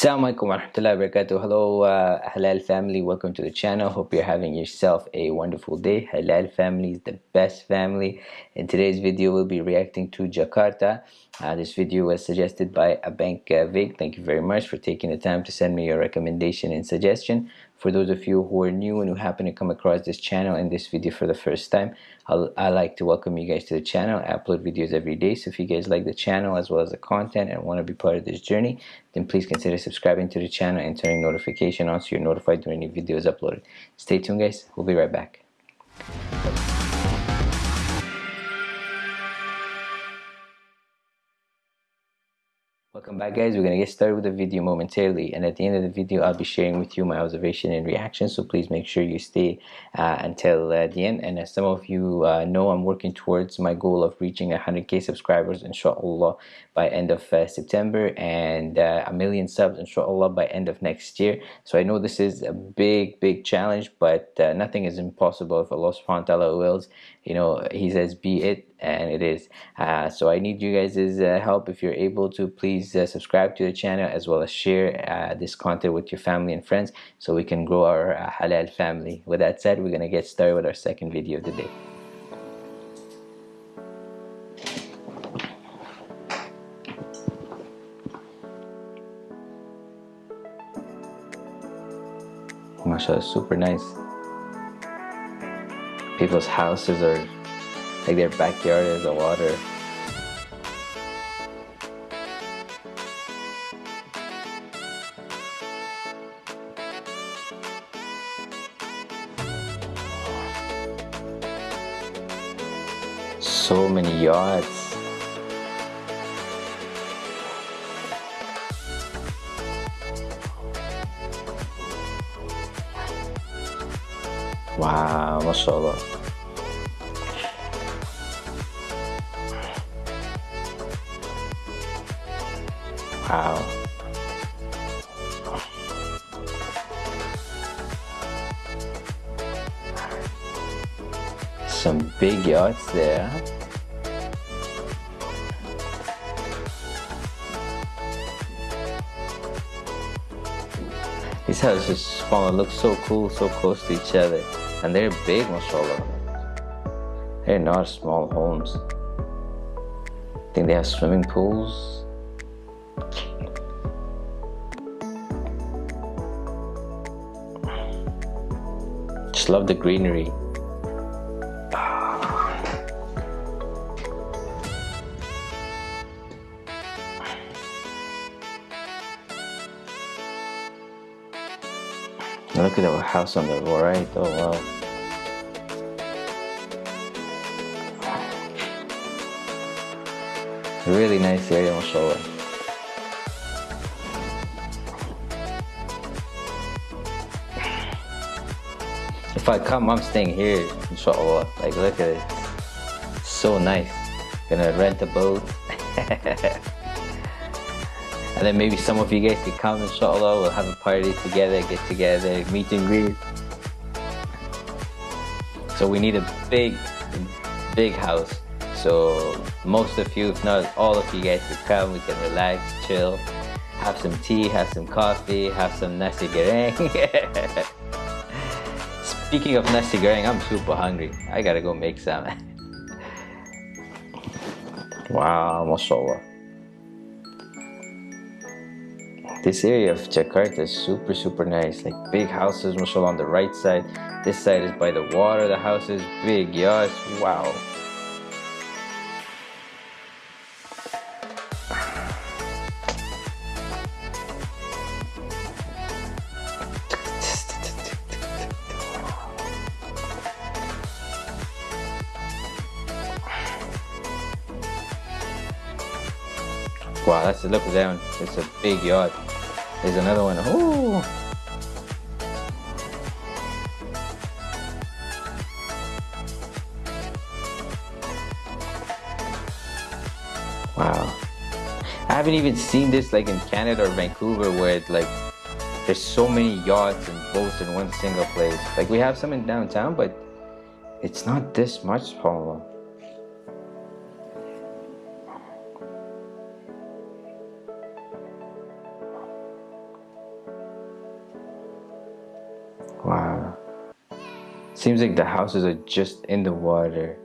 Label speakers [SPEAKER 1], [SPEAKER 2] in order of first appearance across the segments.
[SPEAKER 1] Assalamu alaikum wa rahmatullahi. Hello uh, Halal family, welcome to the channel. Hope you're having yourself a wonderful day. Halal family is the best family. In today's video, we'll be reacting to Jakarta. Uh, this video was suggested by Abank uh, Vig. Thank you very much for taking the time to send me your recommendation and suggestion. For those of you who are new and who happen to come across this channel and this video for the first time, I'll, I like to welcome you guys to the channel. I upload videos every day, so if you guys like the channel as well as the content and want to be part of this journey, then please consider subscribing to the channel and turning notification on so you're notified when any videos uploaded. Stay tuned guys, we'll be right back. Welcome back guys, we're going to get started with the video momentarily and at the end of the video I'll be sharing with you my observation and reaction so please make sure you stay uh, until uh, the end. And as some of you uh, know I'm working towards my goal of reaching 100k subscribers inshallah by end of uh, September and uh, a million subs inshallah by end of next year. So I know this is a big big challenge but uh, nothing is impossible. If Allah subhanahu wa ta'ala wills you know he says be it and it is. Uh, so I need you guys' uh, help. If you're able to please uh, subscribe to the channel as well as share uh, this content with your family and friends so we can grow our uh, halal family. With that said we're gonna get started with our second video of the day. Mashallah super nice. People's houses are like their backyard is the water. So many yachts. Wow, mashallah. Wow. Some big yachts there. These houses spawn look so cool, so close to each other. And they're big, mashallah. They're not small homes. I think they have swimming pools. Love the greenery. Look at the house on the right. Oh wow. Really nice area, mashallah. If I come, I'm staying here, inshallah. Like, look at it. So nice. Gonna rent a boat. and then maybe some of you guys can come, inshallah. We'll have a party together, get together, meet and greet. So we need a big, big house. So most of you, if not all of you guys, can come. We can relax, chill, have some tea, have some coffee, have some nasi goreng. Speaking of nasi goreng, I'm super hungry. I gotta go make some. wow, mashallah. This area of Jakarta is super, super nice. Like big houses, mashallah, on the right side. This side is by the water, the house is big, yes, wow. Wow, that's a look at that one. It's a big yard. There's another one. Ooh. Wow. I haven't even seen this like in Canada or Vancouver where it, like there's so many yachts and boats in one single place. Like we have some in downtown, but it's not this much, Paula. Seems like the houses are just in the water.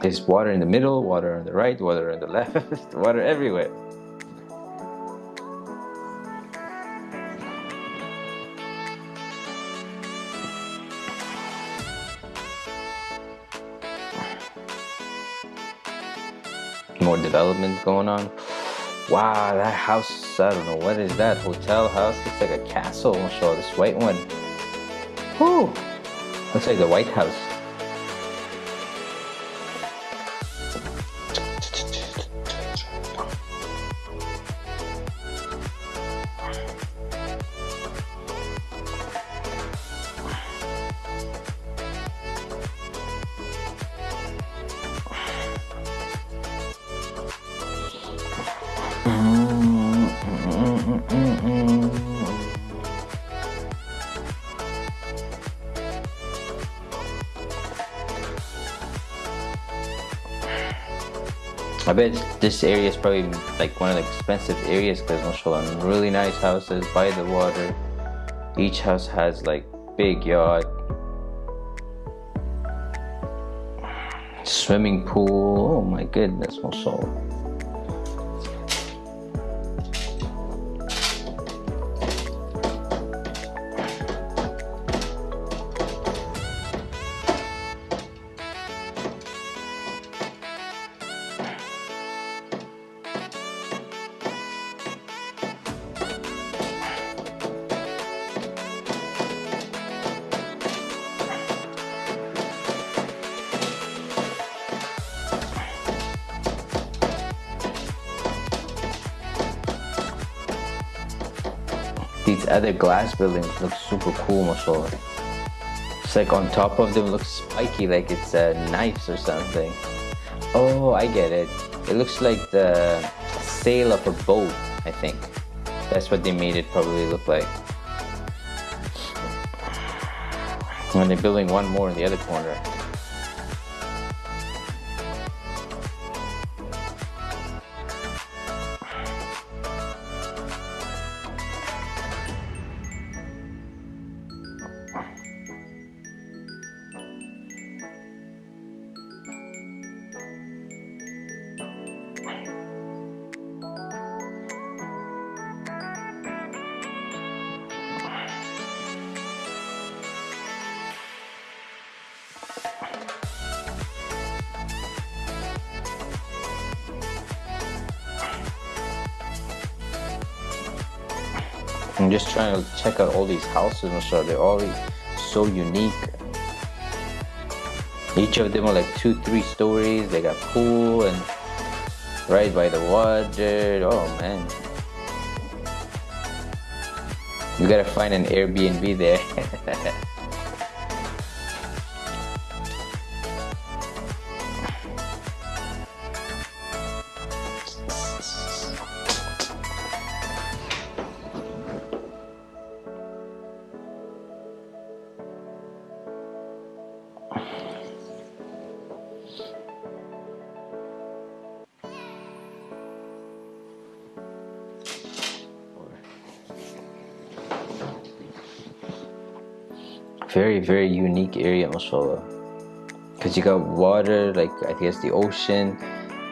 [SPEAKER 1] There's water in the middle, water on the right, water on the left, water everywhere. More development going on. Wow, that house, I don't know, what is that? Hotel house? Looks like a castle. I'll show this white one. Whew. Looks like the White House. I bet this area is probably like one of the expensive areas because mashallah really nice houses by the water. Each house has like big yard. Swimming pool. Oh my goodness mashallah these other glass buildings look super cool mashallah it's like on top of them looks spiky like it's uh, knives or something. Oh I get it. It looks like the sail of a boat I think. That's what they made it probably look like. And they're building one more in the other corner I'm just trying to check out all these houses and so they're all so unique. Each of them are like two three stories. They got pool and right by the water. Oh man. You gotta find an Airbnb there very very unique area mashallah because you got water like I guess the ocean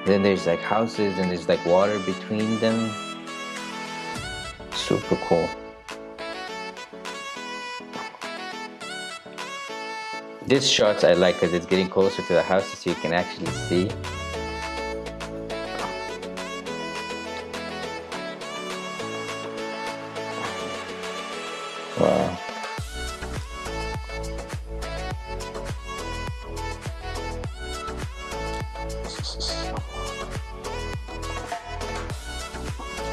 [SPEAKER 1] then there's like houses and there's like water between them. Super cool. This shots I like because it's getting closer to the houses so you can actually see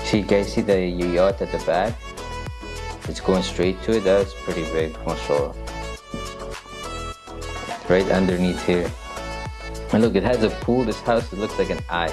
[SPEAKER 1] See, guys, see the yacht at the back? It's going straight to it. That's pretty big, mashallah. Right underneath here. And look, it has a pool. This house, it looks like an eye.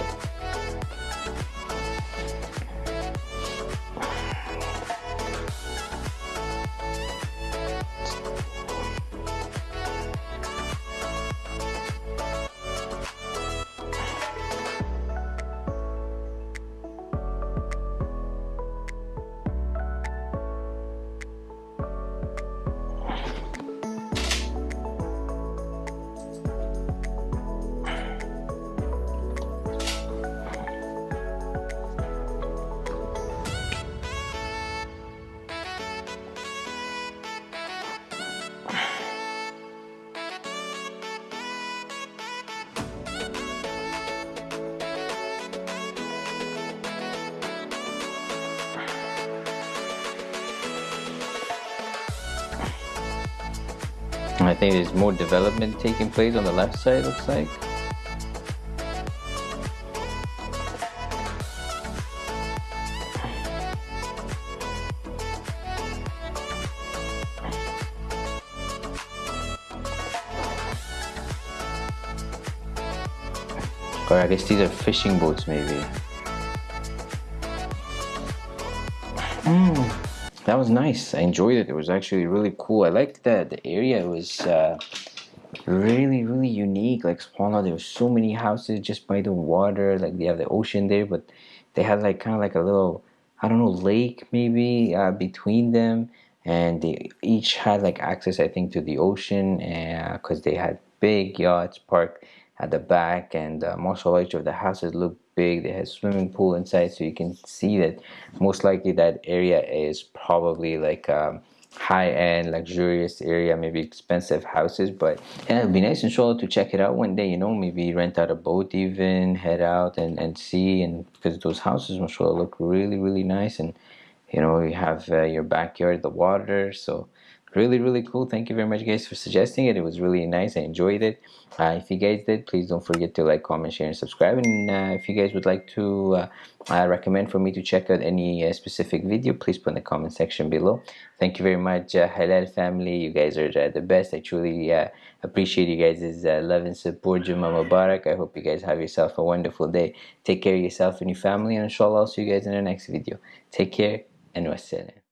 [SPEAKER 1] I think there's more development taking place on the left side looks like Or I guess these are fishing boats maybe. Mm, that was nice. I enjoyed it. It was actually really cool. I liked that the area was uh, really, really unique. Like Subhanallah, there were so many houses just by the water. Like they have the ocean there, but they had like kind of like a little, I don't know, lake maybe uh, between them. And they each had like access, I think, to the ocean because uh, they had big yachts parked at the back and uh, mashallah each of the houses look big. They have swimming pool inside so you can see that most likely that area is probably like um, high-end luxurious area maybe expensive houses but yeah it'd be nice inshallah to check it out one day you know maybe rent out a boat even head out and, and see and because those houses mashallah look really really nice and you know you have uh, your backyard the water so really really cool. Thank you very much guys for suggesting it. It was really nice. I enjoyed it. Uh, if you guys did please don't forget to like comment share and subscribe. And uh, if you guys would like to uh, uh recommend for me to check out any uh, specific video please put in the comment section below. Thank you very much uh, halal family. You guys are the best. I truly appreciate you guys' love and support. Juma Mubarak I hope you guys have yourself a wonderful day. Take care of yourself and your family. And inshallah I'll see you guys in the next video. Take care and wassalam